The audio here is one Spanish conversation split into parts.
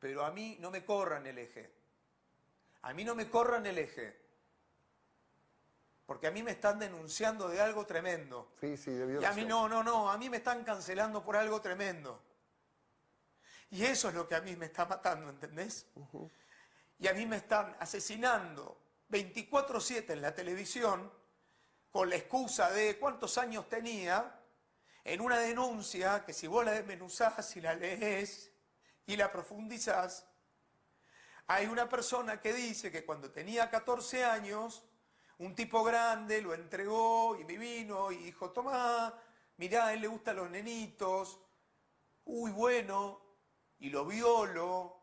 pero a mí no me corran el eje. A mí no me corran el eje. Porque a mí me están denunciando de algo tremendo. Sí, sí, debió Y a mí no, no, no, a mí me están cancelando por algo tremendo. Y eso es lo que a mí me está matando, ¿entendés? Y a mí me están asesinando 24/7 en la televisión con la excusa de cuántos años tenía en una denuncia que si vos la desmenuzás y la lees y la profundizás, hay una persona que dice que cuando tenía 14 años, un tipo grande lo entregó y me vino y dijo, tomá, mirá, a él le gustan los nenitos, uy, bueno, y lo violo,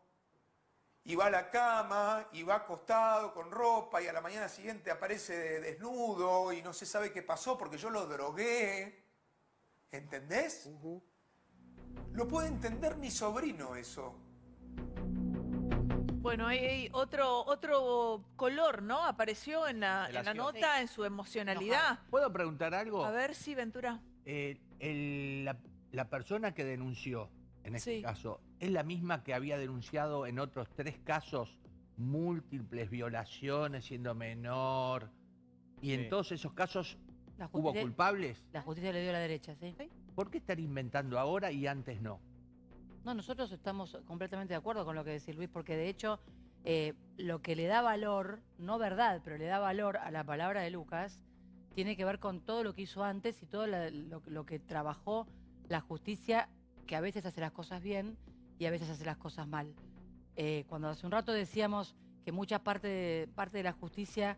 y va a la cama, y va acostado con ropa, y a la mañana siguiente aparece de- desnudo, y no se sabe qué pasó porque yo lo drogué. ¿Entendés? Lo puede entender mi sobrino eso. Bueno, hay, hay otro, otro color, ¿no? Apareció en la, en la nota, en su emocionalidad. ¿Puedo preguntar algo? A ver si, Ventura. Eh, el- la, la persona que denunció, en este Sí. caso, ¿es la misma que había denunciado en otros tres casos múltiples violaciones siendo menor? Y en Sí. todos esos casos La hubo culpables. la justicia le dio a la derecha, ¿sí? ¿Por qué estar inventando ahora y antes no? No, nosotros estamos completamente de acuerdo con lo que decís, Luis, porque de hecho eh, lo que le da valor, no verdad, pero le da valor a la palabra de Lucas, tiene que ver con todo lo que hizo antes y todo la- lo, lo que trabajó la justicia, que a veces hace las cosas bien y a veces hace las cosas mal. Eh, cuando hace un rato decíamos que mucha parte de, parte de la justicia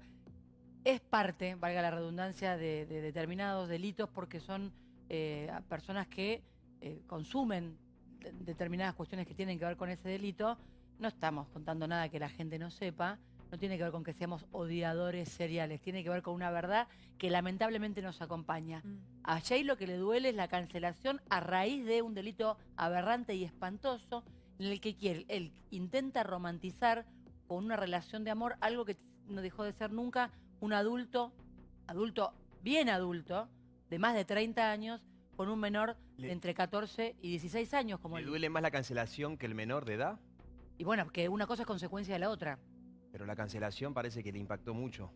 es parte, valga la redundancia, de, de determinados delitos porque son eh, personas que eh, consumen de- determinadas cuestiones que tienen que ver con ese delito. No estamos contando nada que la gente no sepa, no tiene que ver con que seamos odiadores seriales, tiene que ver con una verdad que lamentablemente nos acompaña. Mm. A Jay lo que le duele es la cancelación a raíz de un delito aberrante y espantoso en el que quiere, él intenta romantizar con una relación de amor algo que no dejó de ser nunca un adulto, adulto, bien adulto, de más de 30 años, con un menor de entre 14 y 16 años como ¿Le él. duele más la cancelación que el menor de edad? Y bueno, que una cosa es consecuencia de la otra. Pero la cancelación parece que le impactó mucho.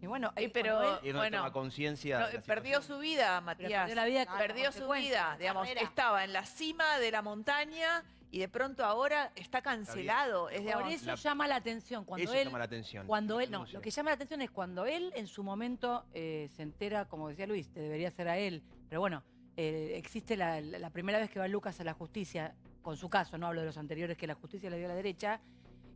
Y bueno, eh, pero- él- Y no Bueno, toma conciencia. No, la perdió su vida, Matías. perdió la vida Perdió su vida, digamos, carrera. estaba en la cima de la montaña y de pronto ahora está cancelado. Es, por eso la- llama la atención. Cuando Eso él, llama la atención. Cuando él, no, lo que llama la atención es cuando él en su momento eh, se entera, como decía Luis, te debería ser a él, pero bueno, eh, existe la primera vez que va Lucas a la justicia, con su caso, no hablo de los anteriores que la justicia le dio a la derecha,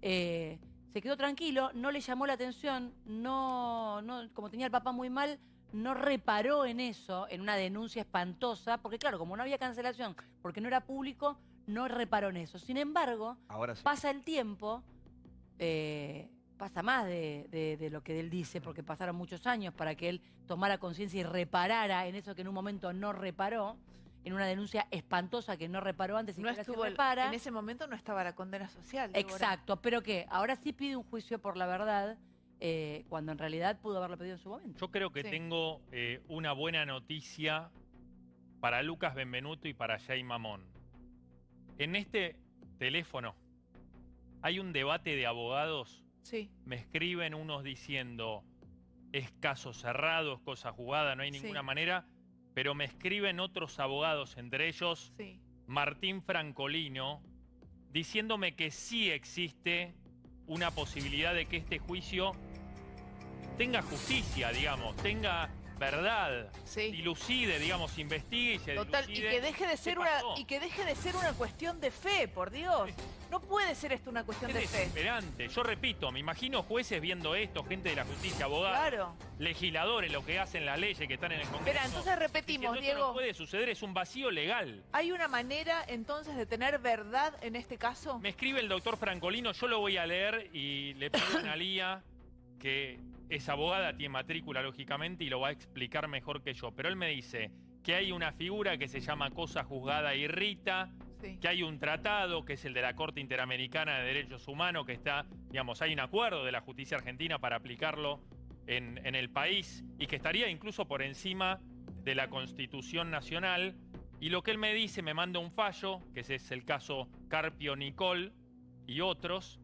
eh, se quedó tranquilo, no le llamó la atención, no, no, como tenía el papá muy mal, no reparó en eso, en una denuncia espantosa, porque claro, como no había cancelación, porque no era público, no reparó en eso. Sin embargo, Ahora sí. pasa el tiempo, eh, pasa más de, de- de lo que él dice, porque pasaron muchos años para que él tomara conciencia y reparara en eso que en un momento no reparó, en una denuncia espantosa que no reparó antes y no que estuvo el- repara. en ese momento no estaba la condena social. Débora. Exacto, pero que ahora sí pide un juicio por la verdad, eh, cuando en realidad pudo haberlo pedido en su momento. Yo creo que Sí. tengo eh, una buena noticia para Lucas Benvenuto y para Jay Mamón. En este teléfono hay un debate de abogados. Sí, Me escriben unos diciendo es caso cerrado, es cosa jugada, no hay Sí. ninguna manera. Pero me escriben otros abogados, entre ellos sí. Martín Francolino, diciéndome que sí existe una posibilidad de que este juicio tenga justicia, digamos, tenga verdad, Sí. dilucide, digamos, investigue y se Total, y que deje de ser una y que deje de ser una cuestión de fe, por Dios. No puede ser esto una cuestión de fe. desesperante. Yo repito, me imagino jueces viendo esto, gente de la justicia, abogados, Claro. legisladores, lo que hacen las leyes que están en el Congreso. Espera, entonces repetimos, diciendo, "Esto Diego. no puede suceder, es un vacío legal. ¿Hay una manera entonces de tener verdad en este caso? Me escribe el doctor Francolino, yo lo voy a leer y le pido a Analía que es abogada, tiene matrícula lógicamente y lo va a explicar mejor que yo. Pero él me dice que hay una figura que se llama cosa juzgada y rita, Sí. que hay un tratado que es el de la Corte Interamericana de Derechos Humanos que está, digamos, hay un acuerdo de la justicia argentina para aplicarlo en, en el país y que estaría incluso por encima de la Constitución Nacional. Y lo que él me dice, me manda un fallo, que ese es el caso Carpio Nicol, y otros,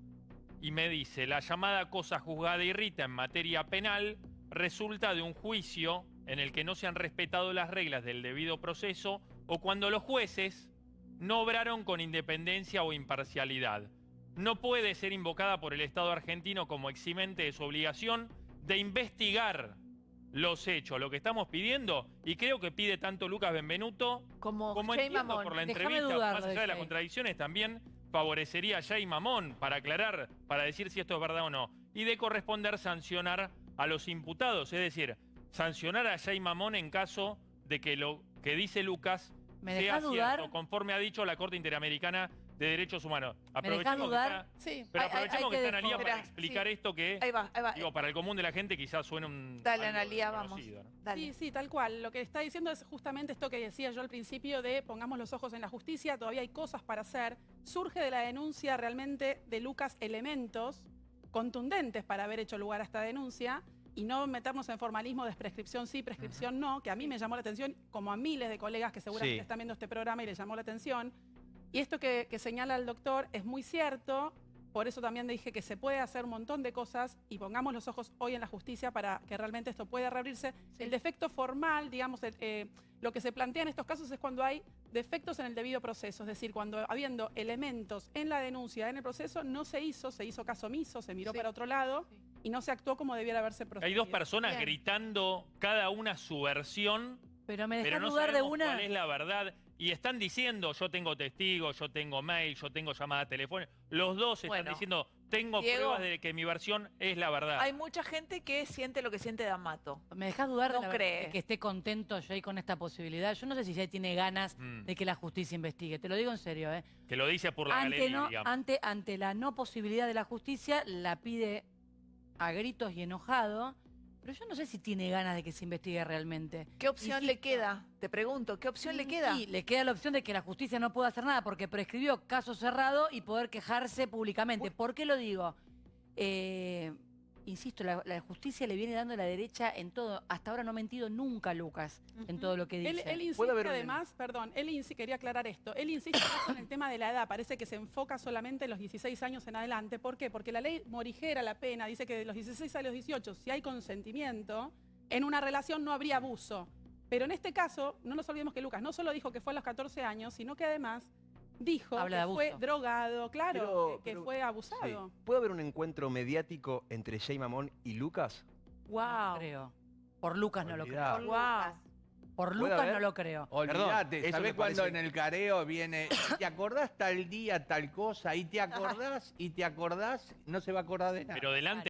y me dice, la llamada cosa juzgada y rita en materia penal resulta de un juicio en el que no se han respetado las reglas del debido proceso o cuando los jueces no obraron con independencia o imparcialidad. No puede ser invocada por el Estado argentino como eximente de su obligación de investigar los hechos, lo que estamos pidiendo, y creo que pide tanto Lucas Benvenuto Como, como entiendo por la entrevista, más allá de las contradicciones, también favorecería a Jay Mamón para aclarar, para decir si esto es verdad o no. Y de corresponder sancionar a los imputados, es decir, sancionar a Jay Mamón en caso de que lo que dice Lucas ¿Me sea dudar? cierto, conforme ha dicho la Corte Interamericana de Derechos Humanos. Aprovechemos que dudar? está- Sí. pero hay- aprovechemos hay que que está Analía para explicar Sí. esto que, Ahí va, ahí va. digo, para el común de la gente quizás suena un... Dale, Analía, vamos. desconocido, ¿no? Dale. Sí, sí, tal cual. Lo que está diciendo es justamente esto que decía yo al principio de pongamos los ojos en la justicia, todavía hay cosas para hacer. Surge de la denuncia realmente de Lucas elementos contundentes para haber hecho lugar a esta denuncia y no meternos en formalismo de prescripción sí, prescripción no, que a mí me llamó la atención, como a miles de colegas que seguramente Sí. están viendo este programa y les llamó la atención. Y esto que, que señala el doctor es muy cierto, por eso también dije que se puede hacer un montón de cosas y pongamos los ojos hoy en la justicia para que realmente esto pueda reabrirse. Sí. El defecto formal, digamos, el, eh, lo que se plantea en estos casos es cuando hay defectos en el debido proceso, es decir, cuando habiendo elementos en la denuncia, en el proceso, no se hizo, se hizo caso omiso, se miró Sí. para otro lado Sí. y no se actuó como debiera haberse procedido. Hay dos personas Bien. gritando cada una su versión Pero me pero dejas no dudar de sabemos una. cuál es la verdad. Y están diciendo, yo tengo testigos, yo tengo mail, yo tengo llamada telefónica. Los dos están Bueno. diciendo, tengo Diego. pruebas de que mi versión es la verdad. Hay mucha gente que siente lo que siente D'Amato. ¿Me dejas dudar de, la- cree. de que esté contento Jay con esta posibilidad? Yo no sé si Jay tiene ganas Mm. de que la justicia investigue. Te lo digo en serio, ¿eh? Que lo dice por la ante, galería, no- digamos. ante, ante la no posibilidad de la justicia, la pide a gritos y enojado. Pero yo no sé si tiene ganas de que se investigue realmente. ¿Qué opción le queda? Te pregunto, ¿qué opción le queda? Y le queda la opción de que la justicia no pueda hacer nada porque prescribió caso cerrado y poder quejarse públicamente. ¿Por qué lo digo? Eh, insisto, la, la justicia le viene dando la derecha en todo. Hasta ahora no ha mentido nunca Lucas en todo lo que dice. Él, él insiste ¿Puede haber un- además, perdón, él insi- quería aclarar esto, él insiste en el tema de la edad, parece que se enfoca solamente en los 16 años en adelante. ¿Por qué? Porque la ley morigera la pena, dice que de los 16 a los 18, si hay consentimiento, en una relación no habría abuso. Pero en este caso, no nos olvidemos que Lucas no solo dijo que fue a los 14 años, sino que además dijo Habla de que fue drogado, claro, Pero- que, pero- fue Sí. abusado. ¿Puede haber un encuentro mediático entre Jay Mamón y Lucas? No Wow. creo. Por Lucas no lo creo. Wow. Por ¿Puede Lucas haber? no lo creo. Olvídate, ¿sabés cuando en el careo viene, ¿te acordás tal día, tal cosa? Y te acordás, y te acordás, no se va a acordar de nada. Pero delante